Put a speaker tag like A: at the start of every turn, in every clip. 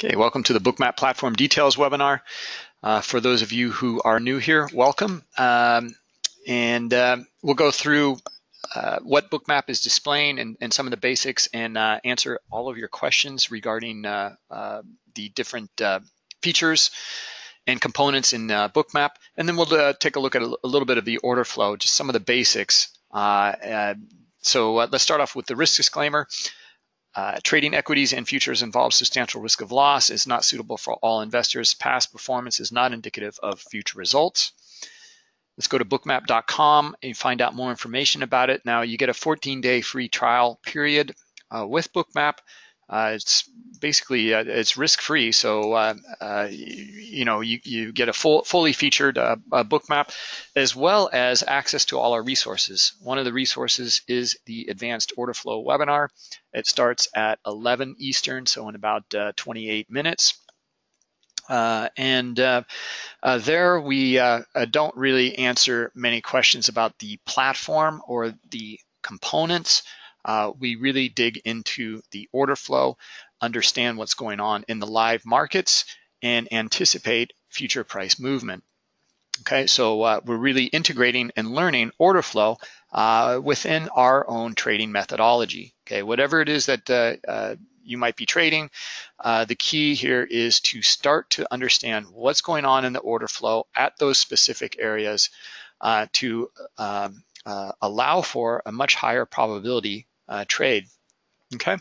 A: Okay, welcome to the Bookmap Platform Details webinar. Uh, for those of you who are new here, welcome. Um, and uh, we'll go through uh, what Bookmap is displaying and, and, some of the basics and uh, answer all of your questions regarding uh, uh, the different features and components in Bookmap. And then we'll take a look at a, a, little bit of the order flow, just some of the basics. so let's start off with the risk disclaimer. Uh, trading equities and futures involves substantial risk of loss, is not suitable for all investors. Past performance is not indicative of future results. Let's go to bookmap.com and find out more information about it. Now you get a 14 day free trial period uh, with Bookmap. Uh, it's basically uh, it's risk free, so uh, uh, you know you, you get a full fully featured uh, Bookmap as well as access to all our resources. One of the resources is the Advanced Order Flow webinar. It starts at 11 Eastern, so in about 28 minutes. Uh, and uh, uh, there we don't really answer many questions about the platform or the components uh, we really dig into the order flow, understand what's going on in the live markets, and anticipate future price movement. Okay, so uh, we're really integrating and learning order flow uh, within our own trading methodology. Okay, whatever it is that uh, uh you might be trading, uh, the key here is to start to understand what's going on in the order flow at those specific areas uh, to um, allow for a much higher probability uh, trade. Okay.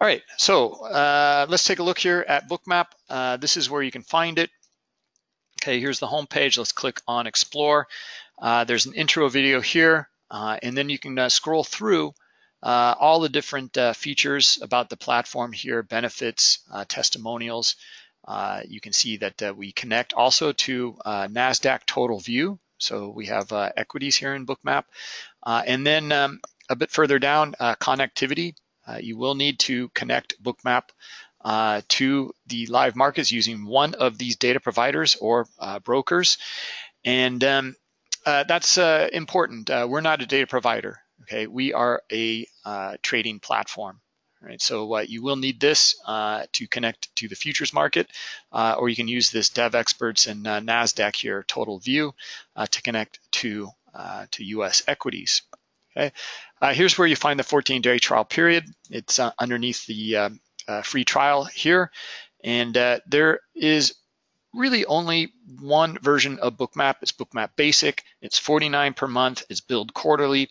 A: All right, so uh, let's take a look here at Bookmap. Uh, this is where you can find it. Okay, here's the home page. Let's click on Explore. Uh, there's an intro video here, uh, and then you can uh, scroll through all the different features about the platform here, benefits, testimonials. you can see that we connect also to NASDAQ Total View. So we have equities here in Bookmap. and then um, a bit further down, uh, connectivity. Uh, you will need to connect Bookmap uh, to the live markets using one of these data providers or uh, brokers. And um, uh, that's uh, important. we're not a data provider, okay? We are a trading platform. Right, so you will need this to connect to the futures market, or you can use this Devexperts and Nasdaq here, Total View, to connect to to U.S. equities. Okay, uh, here's where you find the 14-day trial period. It's uh, underneath the uh, uh free trial here, and uh, there is really only one version of Bookmap. It's Bookmap Basic. It's 49 per month. It's billed quarterly,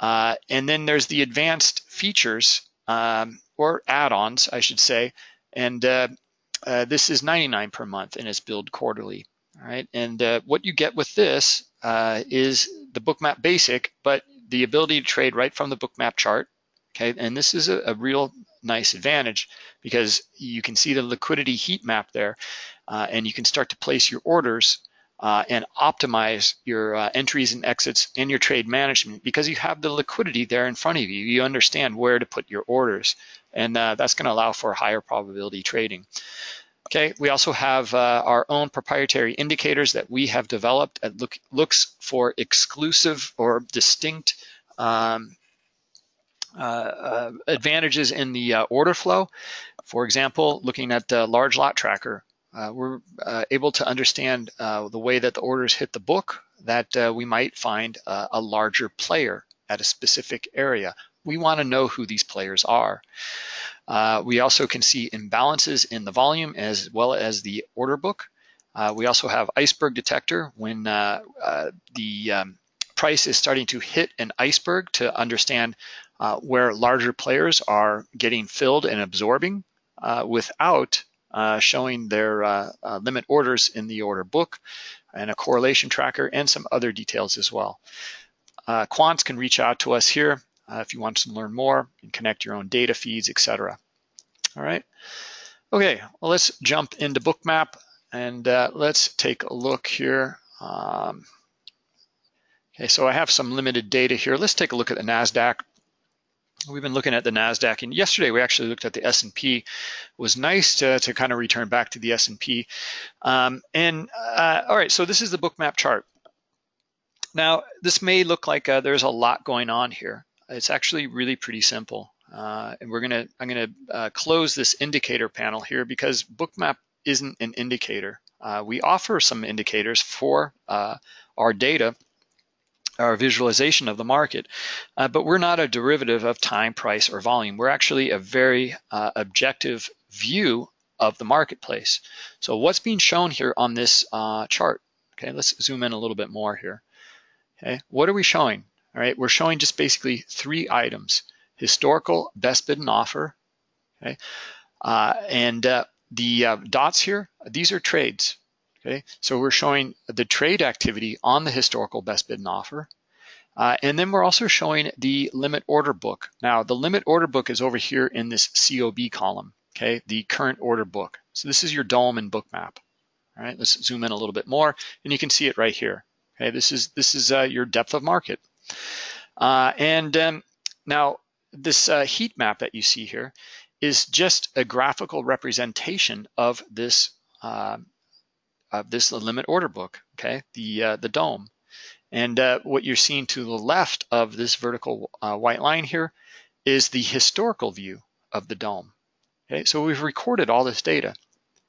A: uh, and then there's the advanced features um, or add-ons, I should say, and this is 99 per month and it's billed quarterly. All right, and what you get with this is the Bookmap Basic, but the ability to trade right from the bookmap chart. Okay, and this is a, a real nice advantage because you can see the liquidity heat map there uh, and you can start to place your orders uh, and optimize your uh, entries and exits and your trade management because you have the liquidity there in front of you. You understand where to put your orders and uh, that's going to allow for higher probability trading. Okay, we also have uh, our own proprietary indicators that we have developed that look, looks for exclusive or distinct um, uh, uh, advantages in the uh, order flow. For example, looking at the large lot tracker, uh, we're uh, able to understand the way that the orders hit the book that we might find a larger player at a specific area. We want to know who these players are. Uh, we also can see imbalances in the volume as well as the order book. Uh, we also have iceberg detector when uh, uh the um, price is starting to hit an iceberg to understand uh, where larger players are getting filled and absorbing uh, without showing their limit orders in the order book and a correlation tracker and some other details as well. quants can reach out to us here uh, if you want to learn more and connect your own data feeds, etc. All right. Okay, well, let's jump into Bookmap and uh, let's take a look here. Um, okay, so I have some limited data here. Let's take a look at the NASDAQ. We've been looking at the NASDAQ and yesterday we actually looked at the S&P. It was nice to, to kind of return back to the S&P. Um, and uh, all right, so this is the Bookmap chart. Now, this may look like uh, there's a lot going on here. It's actually really pretty simple. uh, and we're gonna, I'm gonna uh, close this indicator panel here because Bookmap isn't an indicator. Uh, we offer some indicators for uh, our data, our visualization of the market, uh, but we're not a derivative of time, price, or volume. We're actually a very uh, objective view of the marketplace. So what's being shown here on this chart? Okay, let's zoom in a little bit more here. Okay, what are we showing? All right, we're showing just basically three items historical best bid and offer. Okay, uh, and uh, the uh, dots here, these are trades. Okay, so we're showing the trade activity on the historical best bid and offer. Uh, and then we're also showing the limit order book. Now, the limit order book is over here in this COB column, okay, the current order book. So this is your DOM and Bookmap. All right, let's zoom in a little bit more, and you can see it right here. Okay, this is this is uh, your depth of market. Uh, and um, now this uh, heat map that you see here is just a graphical representation of this uh, of this limit order book, okay, the uh, the DOM. And uh, what you're seeing to the left of this vertical uh, white line here is the historical view of the DOM. Okay, so we've recorded all this data,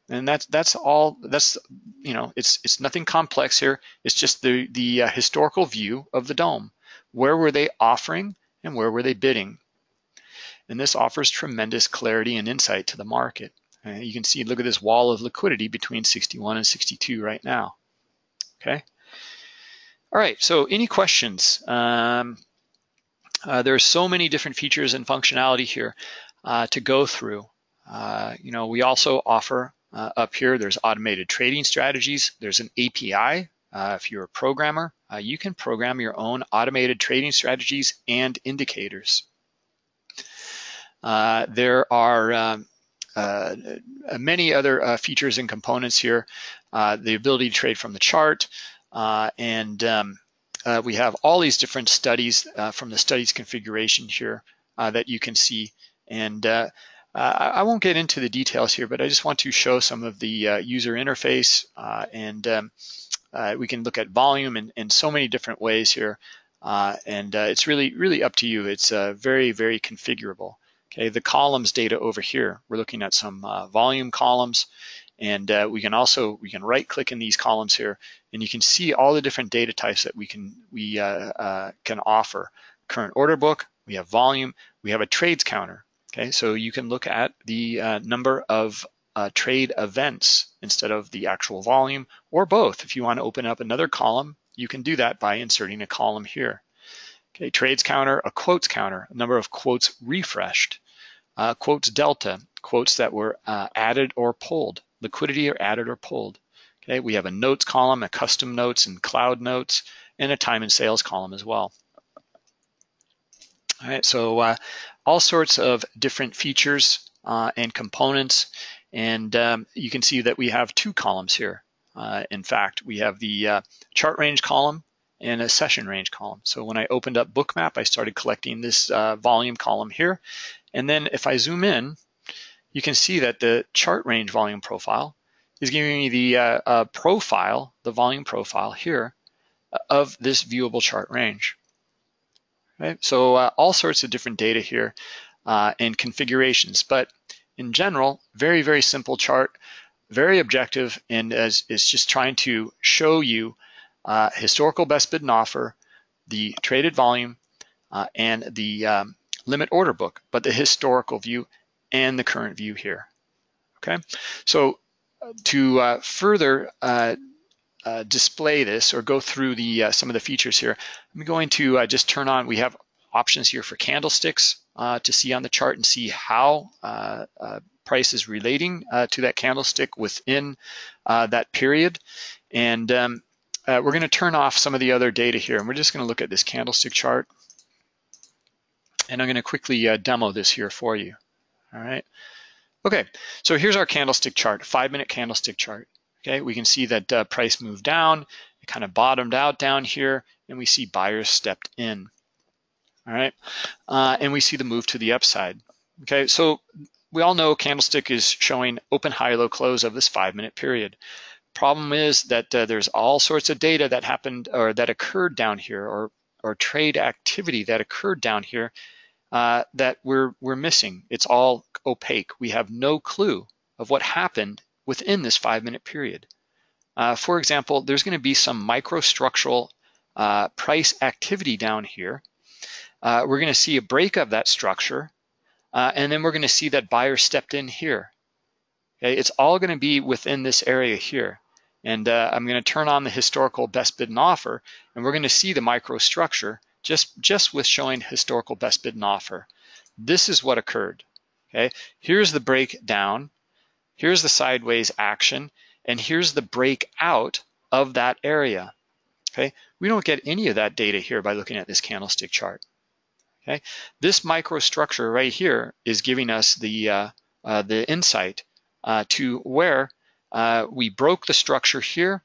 A: and that's that's all. That's you know, it's it's nothing complex here. It's just the the uh, historical view of the DOM. Where were they offering and where were they bidding? And this offers tremendous clarity and insight to the market. Uh, you can see, look at this wall of liquidity between 61 and 62 right now. Okay. All right, so any questions? Um, uh, there are so many different features and functionality here uh, to go through. Uh, you know, we also offer uh, up here, there's automated trading strategies. There's an API. Uh, if you're a programmer, you can program your own automated trading strategies and indicators. Uh, there are um, uh, many other uh, features and components here. the ability to trade from the chart, and um, we have all these different studies from the studies configuration here that you can see. And uh, I won't get into the details here, but I just want to show some of the uh, user interface uh, and um, we can look at volume in, in so many different ways here. and it's really, really up to you. It's very, very configurable. Okay, the columns data over here, we're looking at some uh, volume columns and uh, we can also, we can right click in these columns here and you can see all the different data types that we can, we uh, uh can offer. Current order book, we have volume, we have a trades counter. Okay, so you can look at the uh, number of uh, trade events instead of the actual volume or both. If you want to open up another column, you can do that by inserting a column here. Okay, trades counter, a quotes counter, a number of quotes refreshed uh, quotes delta, quotes that were uh, added or pulled, liquidity or added or pulled. Okay, we have a notes column, a custom notes and cloud notes, and a time and sales column as well. All right, so uh, all sorts of different features uh, and components, and um, you can see that we have two columns here. Uh, in fact, we have the uh, chart range column and a session range column. So when I opened up Bookmap, I started collecting this uh, volume column here. And then if I zoom in, you can see that the chart range volume profile is giving me the uh, uh, profile, the volume profile here of this viewable chart range. Right? So uh, all sorts of different data here uh, and configurations, but in general, very, very simple chart, very objective, and as is just trying to show you uh, historical best bid and offer, the traded volume, uh, and the um, limit order book, but the historical view and the current view here. Okay, so to uh, further uh, uh, display this or go through the uh, some of the features here, I'm going to just turn on. We have options here for candlesticks to see on the chart and see how price is relating to that candlestick within that period. And um, uh, we're going to turn off some of the other data here, and we're just going to look at this candlestick chart. And I'm going to quickly uh, demo this here for you. All right. Okay, so here's our candlestick chart, five-minute candlestick chart. Okay, we can see that uh, price moved down, it kind of bottomed out down here, and we see buyers stepped in. All right, uh, and we see the move to the upside. Okay, so we all know candlestick is showing open, high, low, close of this five-minute period. Problem is that uh, there's all sorts of data that happened or that occurred down here or, or trade activity that occurred down here uh, that we're, we're missing. It's all opaque. We have no clue of what happened within this five minute period. Uh, for example, there's gonna be some microstructural uh, price activity down here. Uh, we're gonna see a break of that structure, uh, and then we're gonna see that buyer stepped in here. Okay, it's all gonna be within this area here. And uh, I'm gonna turn on the historical best bid and offer, and we're gonna see the microstructure just, just with showing historical best bid and offer. This is what occurred, okay? Here's the breakdown, here's the sideways action, and here's the breakout of that area, okay? We don't get any of that data here by looking at this candlestick chart, okay? This microstructure right here is giving us the, uh, uh, the insight uh, to where uh, we broke the structure here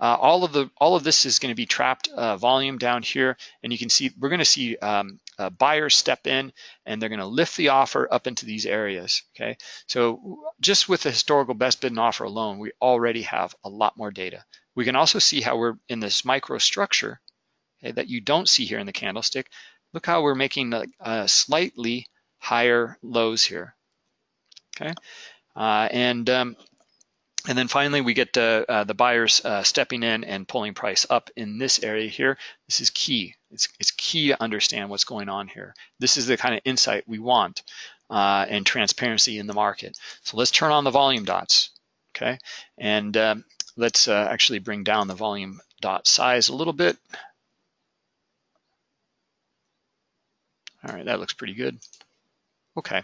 A: uh, all of the all of this is going to be trapped uh, volume down here, and you can see we're going to see um, buyers step in, and they're going to lift the offer up into these areas. Okay, so just with the historical best bid and offer alone, we already have a lot more data. We can also see how we're in this microstructure okay, that you don't see here in the candlestick. Look how we're making uh, slightly higher lows here. Okay, uh, and um, and then finally, we get uh, uh, the buyers uh, stepping in and pulling price up in this area here. This is key. It's, it's key to understand what's going on here. This is the kind of insight we want uh, and transparency in the market. So let's turn on the volume dots, okay? And um, let's uh, actually bring down the volume dot size a little bit. All right, that looks pretty good. Okay.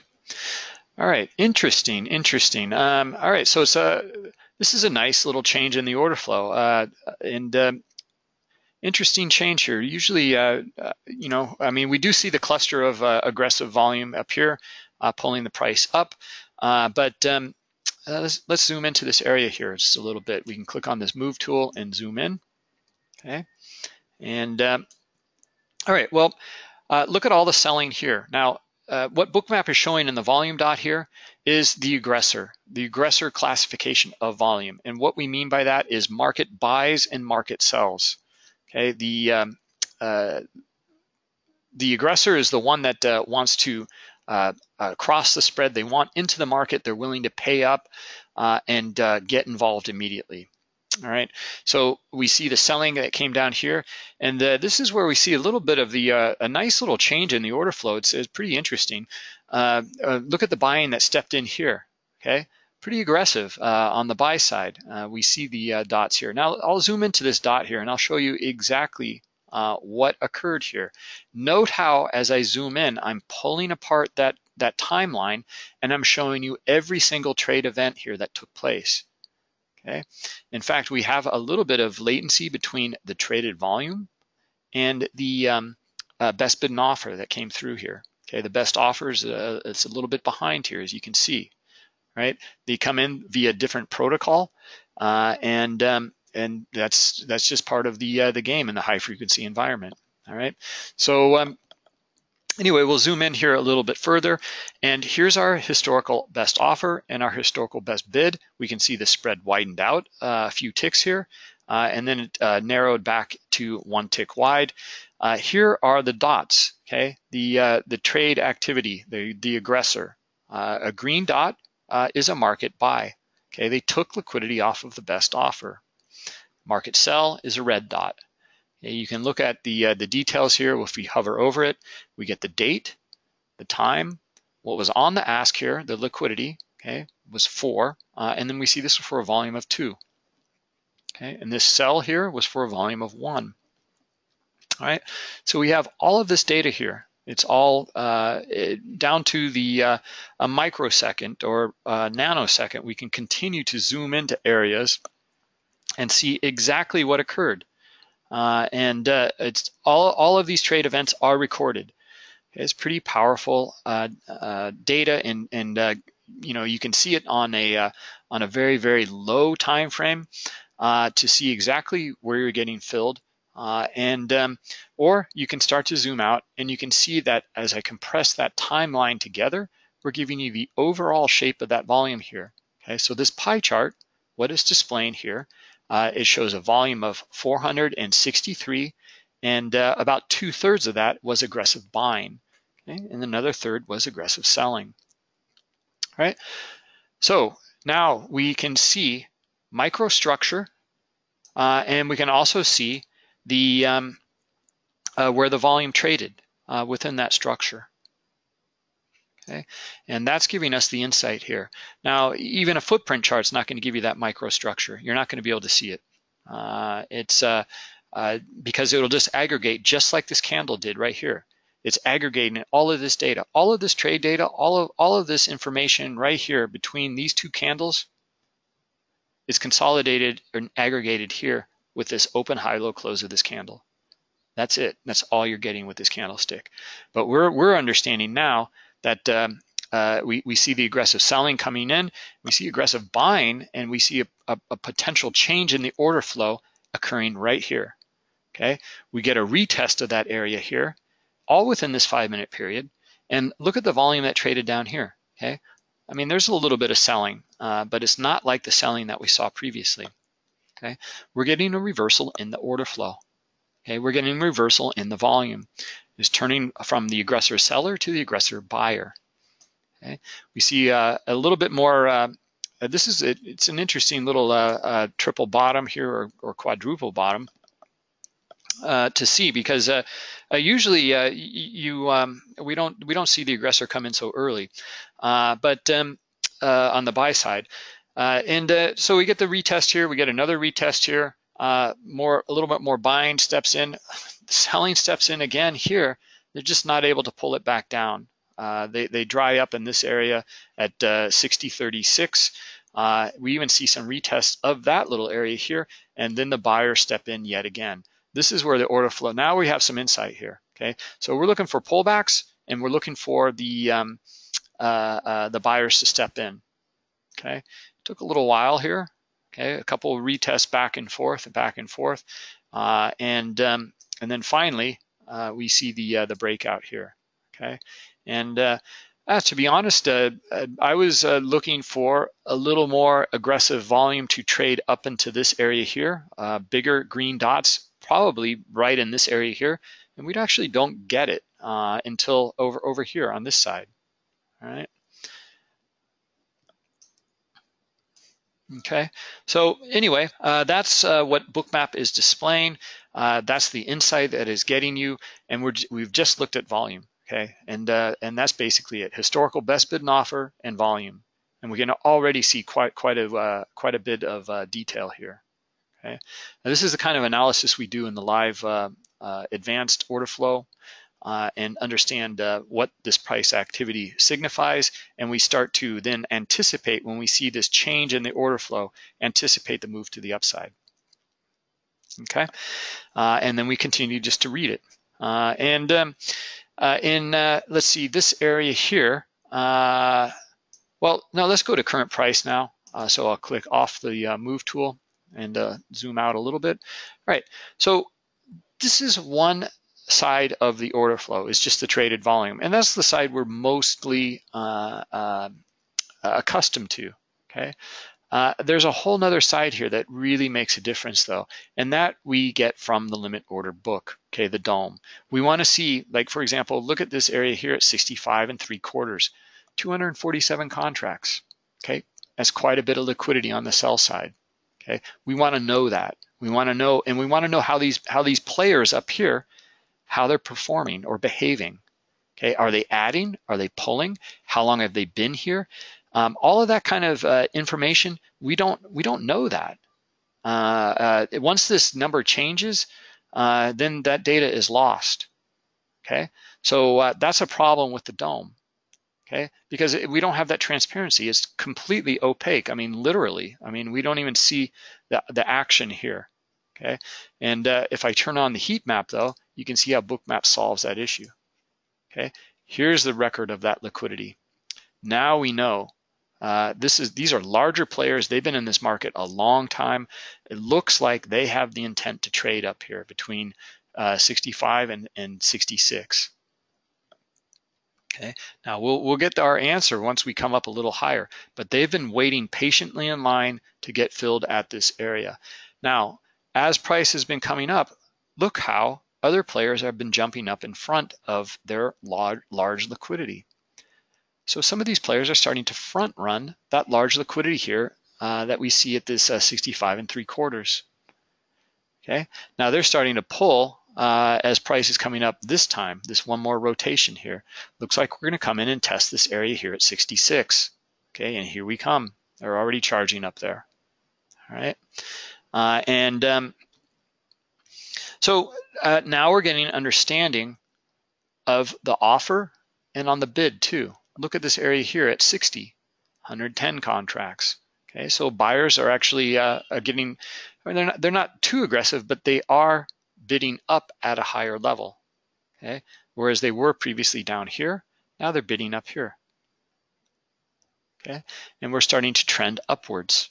A: All right, interesting, interesting. Um, all right, so it's a, this is a nice little change in the order flow. Uh, and um, interesting change here. Usually, uh, uh, you know, I mean, we do see the cluster of uh, aggressive volume up here, uh, pulling the price up. Uh, but um, let's, let's zoom into this area here just a little bit. We can click on this move tool and zoom in, okay? And um, all right, well, look at all the selling here. Now, uh, what Bookmap is showing in the volume dot here is the aggressor, the aggressor classification of volume. And what we mean by that is market buys and market sells. Okay, the um, uh, the aggressor is the one that uh, wants to uh, uh, cross the spread. They want into the market. They're willing to pay up uh, and get involved immediately. All right, so we see the selling that came down here, and uh, this is where we see a little bit of the uh, a nice little change in the order flow. It's, it's pretty interesting. Uh, uh look at the buying that stepped in here. Okay, pretty aggressive uh, on the buy side. Uh, we see the dots here. Now I'll zoom into this dot here, and I'll show you exactly what occurred here. Note how, as I zoom in, I'm pulling apart that that timeline, and I'm showing you every single trade event here that took place. Okay. In fact, we have a little bit of latency between the traded volume and the um, uh, best bid and offer that came through here. Okay, the best offers, uh, it's a little bit behind here, as you can see, right? They come in via different protocol, uh, and um, and that's that's just part of the uh, the game in the high frequency environment. All right, so um, Anyway, we'll zoom in here a little bit further. And here's our historical best offer and our historical best bid. We can see the spread widened out uh, a few ticks here, uh, and then it uh, narrowed back to one tick wide. Uh, here are the dots, okay? The, uh, the trade activity, the, the aggressor. A green dot is a market buy, okay? They took liquidity off of the best offer. Market sell is a red dot. You can look at the, uh, the details here. If we hover over it, we get the date, the time, what was on the ask here, the liquidity, okay, was four, uh, and then we see this was for a volume of two. Okay, and this sell here was for a volume of one. All right, so we have all of this data here. It's all uh, it, down to the uh, a microsecond or a nanosecond. We can continue to zoom into areas and see exactly what occurred. Uh, and uh, it's all, all of these trade events are recorded. It's pretty powerful uh, uh data, and and uh, you know you can see it on a uh, on a very very low time frame to see exactly where you're getting filled. and um, or you can start to zoom out, and you can see that as I compress that timeline together, we're giving you the overall shape of that volume here. Okay, so this pie chart, what is displaying here uh, it shows a volume of 463, and uh, about two thirds of that was aggressive buying. okay? and another third was aggressive selling. All right, so now we can see microstructure, uh, and we can also see the um, uh, where the volume traded uh, within that structure. Okay, and that's giving us the insight here. Now, even a footprint chart is not going to give you that microstructure. You're not going to be able to see it. Uh, it's uh, uh, because it'll just aggregate just like this candle did right here. It's aggregating all of this data, all of this trade data, all of all of this information right here between these two candles is consolidated and aggregated here with this open high low close of this candle. That's it. That's all you're getting with this candlestick. But we're we're understanding now that um, uh, we, we see the aggressive selling coming in, we see aggressive buying, and we see a, a, a, potential change in the order flow occurring right here. Okay, we get a retest of that area here, all within this five minute period. And look at the volume that traded down here. Okay, I mean, there's a little bit of selling, uh, but it's not like the selling that we saw previously. Okay, we're getting a reversal in the order flow. Okay, we're getting a reversal in the volume is turning from the aggressor seller to the aggressor buyer. Okay, we see uh, a little bit more. Uh, uh this is it, it's an interesting little uh, uh, triple bottom here or, or quadruple bottom uh, to see because usually you um, we don't we don't see the aggressor come in so early, but um, on the buy side. and so we get the retest here, we get another retest here, more a little bit more buying steps in, selling steps in again here. They're just not able to pull it back down. Uh, they, they dry up in this area at uh, 60.36. Uh, we even see some retests of that little area here, and then the buyers step in yet again. This is where the order flow. Now we have some insight here. Okay, so we're looking for pullbacks, and we're looking for the um, uh, uh, the buyers to step in. Okay, took a little while here. Okay, a couple retests back and forth and back and forth. Uh, and, um, and then finally, uh, we see the, uh, the breakout here, okay? And uh, uh, to be honest, uh, I was looking for a little more aggressive volume to trade up into this area here, bigger green dots, probably right in this area here, and we actually don't get it until over, over here on this side, all right? Okay, so anyway, uh, that's uh, what Bookmap is displaying. Uh, that's the insight that is getting you, and we're, we've just looked at volume, okay? And, uh, and that's basically it, historical best bid and offer and volume. And we can already see quite, quite, a, uh, quite a bit of uh, detail here, okay? Now, this is the kind of analysis we do in the live advanced order flow uh, and understand uh, what this price activity signifies. And we start to then anticipate when we see this change in the order flow, anticipate the move to the upside. Okay, uh, and then we continue just to read it. Uh, and um, uh, in, uh, let's see, this area here, well, now let's go to current price now. so I'll click off the move tool and zoom out a little bit. All right, so this is one side of the order flow is just the traded volume. And that's the side we're mostly uh, uh, accustomed to, okay? Uh, there's a whole nother side here that really makes a difference though, and that we get from the limit order book, okay, the DOM. We wanna see, like for example, look at this area here at 65 and three quarters, 247 contracts, okay? That's quite a bit of liquidity on the sell side, okay? We wanna know that. We wanna know, and we wanna know how these, how these players up here how they're performing or behaving. Okay, are they adding? Are they pulling? How long have they been here? Um, all of that kind of uh, information, we don't we don't know that. Uh, uh, once this number changes, uh, then that data is lost. Okay, so uh, that's a problem with the DOM. Okay, because we don't have that transparency. It's completely opaque. I mean, literally. I mean, we don't even see the the action here. Okay, and uh, if I turn on the heat map though, you can see how Bookmap solves that issue. Okay, here's the record of that liquidity. Now we know uh, this is these are larger players. They've been in this market a long time. It looks like they have the intent to trade up here between uh, 65 and, and 66. Okay, now we'll, we'll get our answer once we come up a little higher, but they've been waiting patiently in line to get filled at this area. Now, as price has been coming up, look how other players have been jumping up in front of their large, large liquidity. So some of these players are starting to front run that large liquidity here uh, that we see at this uh, 65 and three quarters. Okay, now they're starting to pull uh, as price is coming up this time, this one more rotation here. Looks like we're gonna come in and test this area here at 66. Okay, and here we come. They're already charging up there. All right, uh, and um, so uh, now we're getting an understanding of the offer and on the bid too. Look at this area here at 60, 110 contracts. Okay, so buyers are actually uh, are getting, they're not, they're not too aggressive, but they are bidding up at a higher level. Okay, whereas they were previously down here, now they're bidding up here. Okay, and we're starting to trend upwards.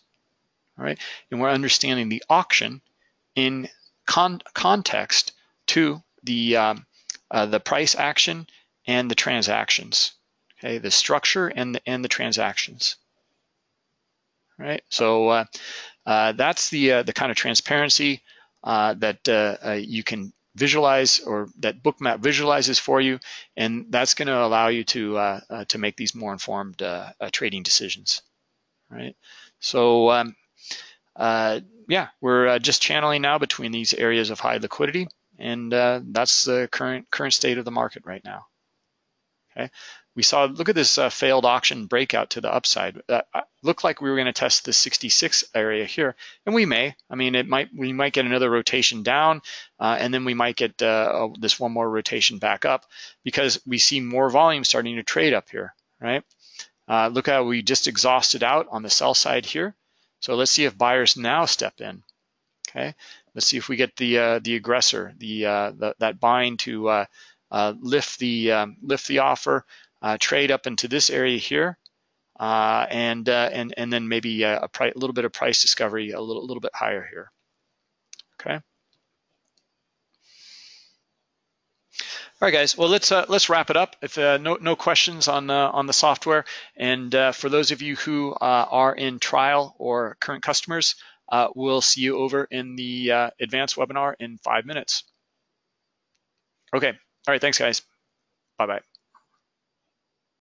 A: All right, and we're understanding the auction in con context to the um, uh, the price action and the transactions. Okay, the structure and the and the transactions. Right. So uh, uh, that's the uh, the kind of transparency uh, that uh, you can visualize or that bookmap visualizes for you, and that's going to allow you to to make these more informed trading decisions. Right. So. Um, uh, yeah, we're uh, just channeling now between these areas of high liquidity, and uh, that's the current current state of the market right now. Okay, we saw look at this uh, failed auction breakout to the upside. Uh, looked like we were going to test the 66 area here, and we may. I mean, it might we might get another rotation down, uh, and then we might get uh, this one more rotation back up because we see more volume starting to trade up here, right? Uh, look how we just exhausted out on the sell side here. So let's see if buyers now step in. Okay, let's see if we get the uh, the aggressor, the, uh, the, that bind to lift the um, lift the offer, trade up into this area here, uh, and and and then maybe a, a little bit of price discovery a little little bit higher here. Okay. All right, guys. Well, let's uh, let's wrap it up. If uh, no no questions on uh, on the software, and uh, for those of you who uh, are in trial or current customers, uh, we'll see you over in the advanced webinar in five minutes. Okay. All right. Thanks, guys. Bye bye.